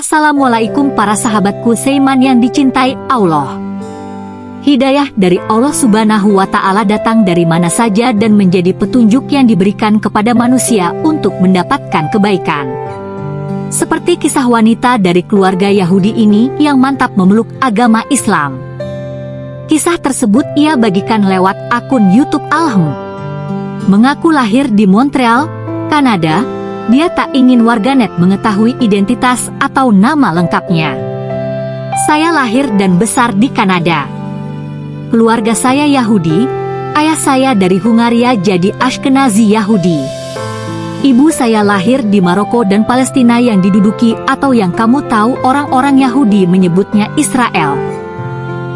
Assalamualaikum para sahabatku Seiman yang dicintai Allah. Hidayah dari Allah subhanahu wa ta'ala datang dari mana saja dan menjadi petunjuk yang diberikan kepada manusia untuk mendapatkan kebaikan. Seperti kisah wanita dari keluarga Yahudi ini yang mantap memeluk agama Islam. Kisah tersebut ia bagikan lewat akun YouTube Alhem. Mengaku lahir di Montreal, Kanada, dia tak ingin warganet mengetahui identitas atau nama lengkapnya. Saya lahir dan besar di Kanada. Keluarga saya Yahudi, ayah saya dari Hungaria jadi Ashkenazi Yahudi. Ibu saya lahir di Maroko dan Palestina yang diduduki atau yang kamu tahu orang-orang Yahudi menyebutnya Israel.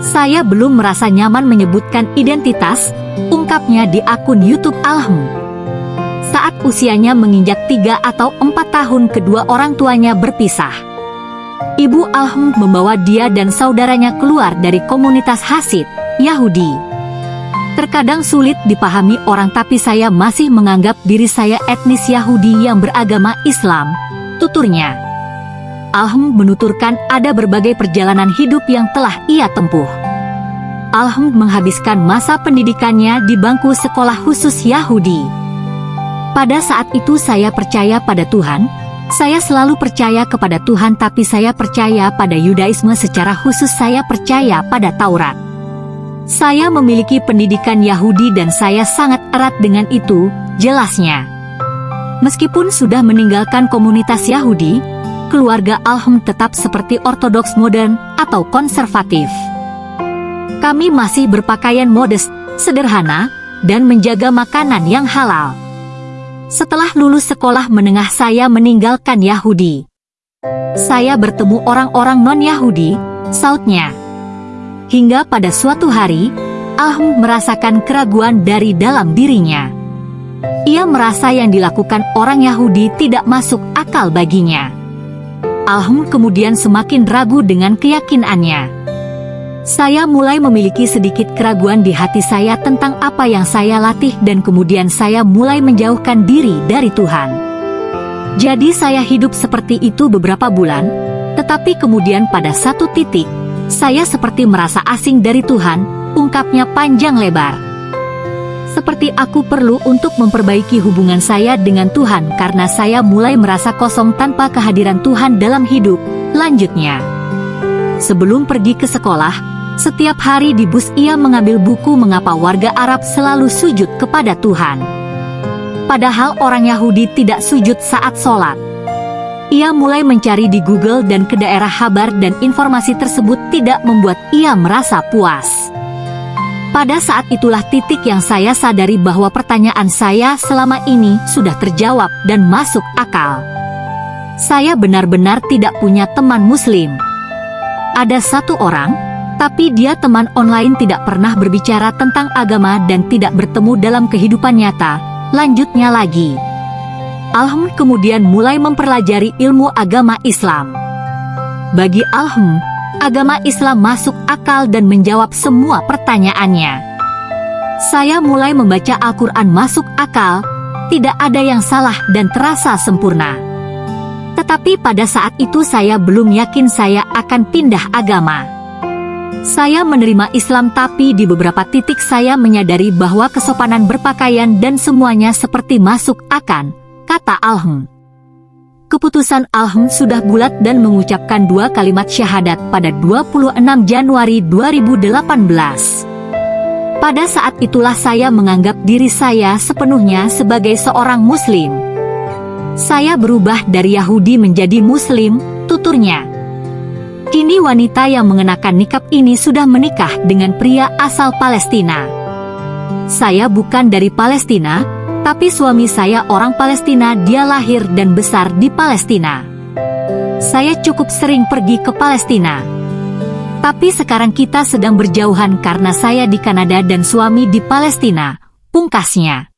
Saya belum merasa nyaman menyebutkan identitas, ungkapnya di akun YouTube Alhem. Saat usianya menginjak tiga atau empat tahun kedua orang tuanya berpisah. Ibu Alhem membawa dia dan saudaranya keluar dari komunitas Hasid, Yahudi. Terkadang sulit dipahami orang tapi saya masih menganggap diri saya etnis Yahudi yang beragama Islam, tuturnya. Alhem menuturkan ada berbagai perjalanan hidup yang telah ia tempuh. Alhem menghabiskan masa pendidikannya di bangku sekolah khusus Yahudi. Pada saat itu saya percaya pada Tuhan, saya selalu percaya kepada Tuhan tapi saya percaya pada Yudaisme secara khusus saya percaya pada Taurat. Saya memiliki pendidikan Yahudi dan saya sangat erat dengan itu, jelasnya. Meskipun sudah meninggalkan komunitas Yahudi, keluarga Alhem tetap seperti ortodoks modern atau konservatif. Kami masih berpakaian modest, sederhana, dan menjaga makanan yang halal. Setelah lulus sekolah menengah saya meninggalkan Yahudi. Saya bertemu orang-orang non-Yahudi, sautnya. Hingga pada suatu hari, Ahm merasakan keraguan dari dalam dirinya. Ia merasa yang dilakukan orang Yahudi tidak masuk akal baginya. Ahm kemudian semakin ragu dengan keyakinannya. Saya mulai memiliki sedikit keraguan di hati saya tentang apa yang saya latih dan kemudian saya mulai menjauhkan diri dari Tuhan. Jadi saya hidup seperti itu beberapa bulan, tetapi kemudian pada satu titik, saya seperti merasa asing dari Tuhan, ungkapnya panjang lebar. Seperti aku perlu untuk memperbaiki hubungan saya dengan Tuhan karena saya mulai merasa kosong tanpa kehadiran Tuhan dalam hidup, lanjutnya. Sebelum pergi ke sekolah, setiap hari di bus ia mengambil buku mengapa warga Arab selalu sujud kepada Tuhan. Padahal orang Yahudi tidak sujud saat sholat. Ia mulai mencari di Google dan ke daerah Habar dan informasi tersebut tidak membuat ia merasa puas. Pada saat itulah titik yang saya sadari bahwa pertanyaan saya selama ini sudah terjawab dan masuk akal. Saya benar-benar tidak punya teman muslim. Ada satu orang, tapi dia teman online tidak pernah berbicara tentang agama dan tidak bertemu dalam kehidupan nyata. Lanjutnya lagi. Alhem kemudian mulai mempelajari ilmu agama Islam. Bagi Alhem, agama Islam masuk akal dan menjawab semua pertanyaannya. Saya mulai membaca Al-Quran masuk akal, tidak ada yang salah dan terasa sempurna. Tetapi pada saat itu saya belum yakin saya akan pindah agama. Saya menerima Islam tapi di beberapa titik saya menyadari bahwa kesopanan berpakaian dan semuanya seperti masuk akan, kata Alhem. Keputusan Alhem sudah bulat dan mengucapkan dua kalimat syahadat pada 26 Januari 2018. Pada saat itulah saya menganggap diri saya sepenuhnya sebagai seorang muslim. Saya berubah dari Yahudi menjadi muslim, tuturnya. Kini wanita yang mengenakan nikab ini sudah menikah dengan pria asal Palestina. Saya bukan dari Palestina, tapi suami saya orang Palestina dia lahir dan besar di Palestina. Saya cukup sering pergi ke Palestina. Tapi sekarang kita sedang berjauhan karena saya di Kanada dan suami di Palestina, pungkasnya.